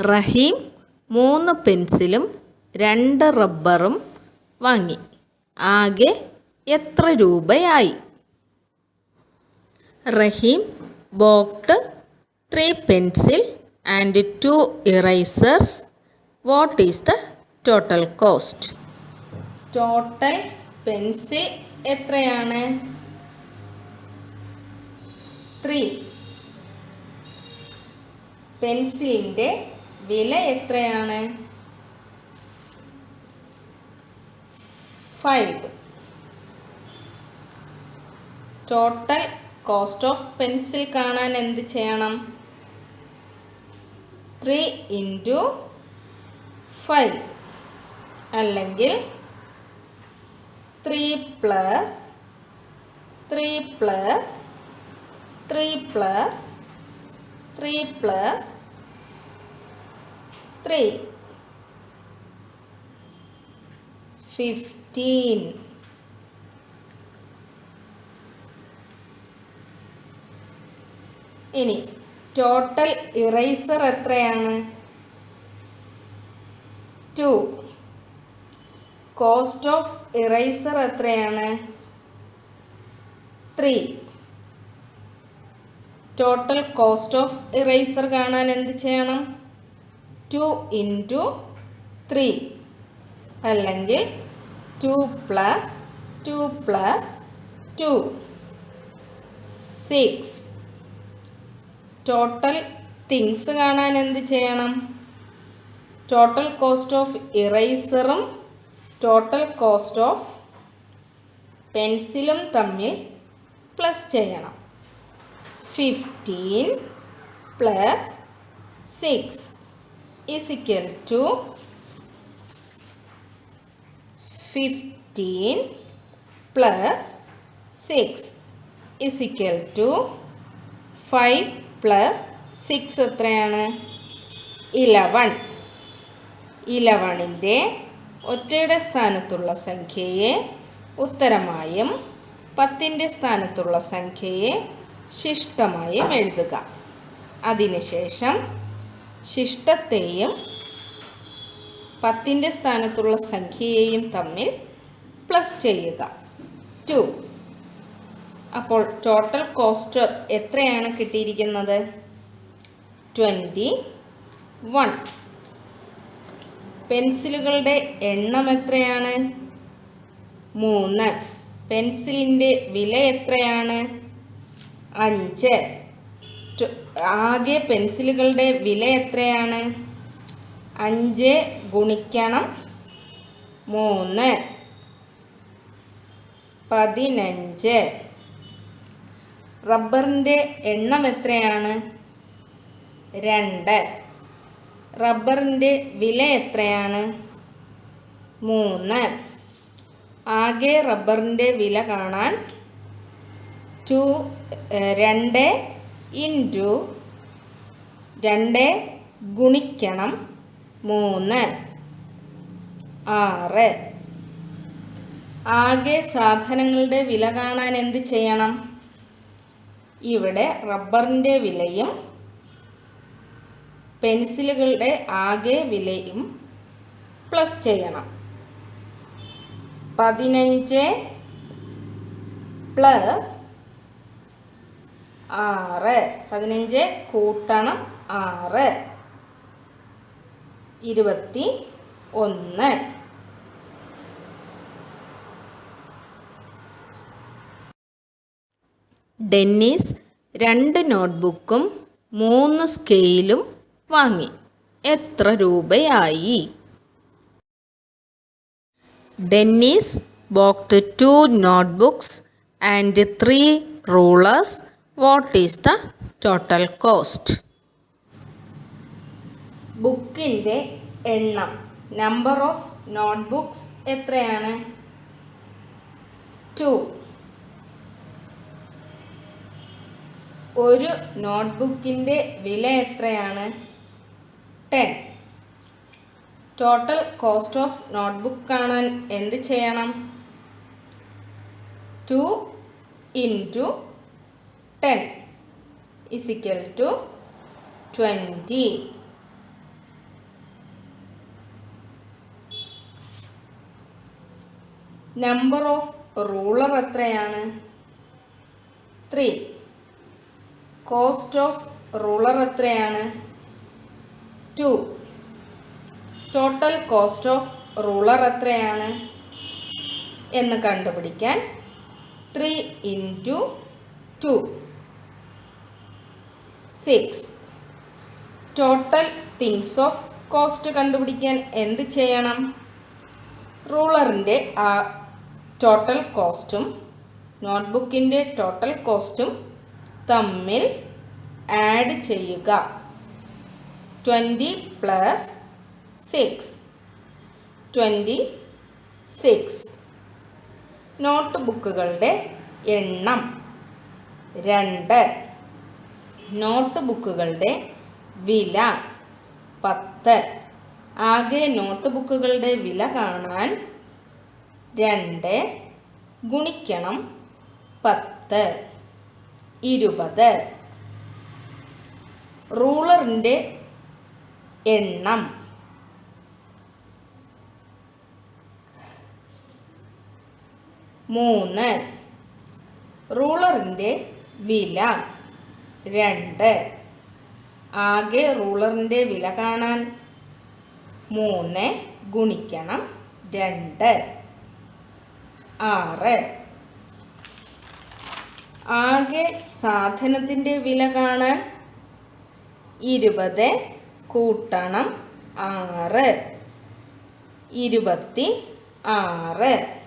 റഹീം മൂന്ന് പെൻസിലും രണ്ട് റബ്ബറും വാങ്ങി. ആകെ എത്ര രൂപയായി? Rahim bought three pencil and two erasers. What is the total cost? Total pencil എത്രയാണ്? ത്രീ. പെൻസിലിന്റെ വില എത്രയാണ്? Five total cost of pencil കാണാൻ എന്ത് ചെയ്യണം? ത്രീ ഇന്റു ഫൈവ് അല്ലെങ്കിൽ three plus three plus three plus three plus three fifteen ഇനി total eraser എത്രയാണ്? ടു കോസ്റ്റ് ഓഫ് ഇറേസർ എത്രയാണ്? Three total cost of eraser കാണാൻ എന്ത് ചെയ്യണം? ടു ഇന്റു ത്രീ അല്ലെങ്കിൽ two plus two plus two six total things കാണാൻ എന്ത് ചെയ്യണം? ടോട്ടൽ കോസ്റ്റ് ഓഫ് ഇറൈസറും ടോട്ടൽ കോസ്റ്റ് ഓഫ് പെൻസിലും തമ്മിൽ പ്ലസ് ചെയ്യണം. Fifteen plus six is equal to fifteen plus six is equal to five plus six എത്രയാണ്? Eleven ഇലവണിന്റെ ഒറ്റയുടെ സ്ഥാനത്തുള്ള സംഖ്യയെ ഉത്തരമായും പത്തിന്റെ സ്ഥാനത്തുള്ള സംഖ്യയെ ശിഷ്ടമായും എഴുതുക. അതിനുശേഷം ശിഷ്ടത്തെയും പത്തിന്റെ സ്ഥാനത്തുള്ള സംഖ്യയെയും തമ്മിൽ പ്ലസ് ചെയ്യുക. ടു അപ്പോൾ ടോട്ടൽ കോസ്റ്റ് എത്രയാണ് കിട്ടിയിരിക്കുന്നത്? ട്വന്റി വൺ പെൻസിലുകളുടെ എണ്ണം എത്രയാണ്? മൂന്ന്. പെൻസിലിന്റെ വില എത്രയാണ്? അഞ്ച്. ആകെ പെൻസിലുകളുടെ വില എത്രയാണ്? അഞ്ച് ഗുണിക്കണം മൂന്ന്. പതിനഞ്ച്. റബ്ബറിന്റെ എണ്ണം എത്രയാണ്? രണ്ട്. റബ്ബറിന്റെ വില എത്രയാണ്? മൂന്ന്. ആകെ റബ്ബറിന്റെ വില കാണാൻ ടു രണ്ട് ഇന്റു രണ്ട് ഗുണിക്കണം മൂന്ന്. ആറ്. ആകെ സാധനങ്ങളുടെ വില കാണാൻ എന്ത് ചെയ്യണം? ഇവിടെ റബ്ബറിന്റെ വിലയും പെൻസിലുകളുടെ ആകെ വിലയും പ്ലസ് ചെയ്യണം. പതിനഞ്ച് പ്ലസ് ആറ്. പതിനഞ്ച് കൂട്ടണം ആറ്. ഇരുപത്തി ഒന്ന്. ഡെന്നീസ് രണ്ട് നോട്ട്ബുക്കും മൂന്ന് സ്കെയിലും വാങ്ങി. എത്ര രൂപയായി? Dennis bought two notebooks and three rulers what is the total cost ബുക്കിന്റെ എണ്ണം. നമ്പർ ഓഫ് നോട്ട്ബുക്സ് എത്രയാണ്? ടു ഒരു നോട്ട്ബുക്കിന്റെ വില എത്രയാണ്? Ten total cost of notebook കാണാൻ എന്ത് ചെയ്യണം? Two into ten is equal to twenty number of ruler എത്രയാണ്? ത്രീ കോസ്റ്റ് ഓഫ് റൂളർ എത്രയാണ്? Two total cost of ruler എത്രയാണ്? എന്ന് കണ്ടുപിടിക്കാൻ three into two six total things of cost കണ്ടുപിടിക്കാൻ എന്ത് ചെയ്യണം? റൂളറിന്റെ ആ ടോട്ടൽ കോസ്റ്റും നോട്ട്ബുക്കിന്റെ ടോട്ടൽ കോസ്റ്റും തമ്മിൽ ആഡ് ചെയ്യുക. Twenty plus six twenty six note ബുക്കുകളുടെ എണ്ണം. രണ്ട്. നോട്ട് ബുക്കുകളുടെ വില പത്ത്. ആകെ നോട്ട് ബുക്കുകളുടെ വില കാണാൻ രണ്ട് ഗുണിക്കണം പത്ത്. ഇരുപത്. റൂളറിന്റെ എണ്ണം. മൂന്ന്. റൂളറിന്റെ വില രണ്ട്. ആകെ റൂളറിന്റെ വില കാണാൻ മൂന്ന് ഗുണിക്കണം രണ്ട്. ആറ്. ആകെ സാധനത്തിന്റെ വില കാണാൻ ഇരുപത് കൂട്ടണം ആറ്. ഇരുപത്തി ആറ്.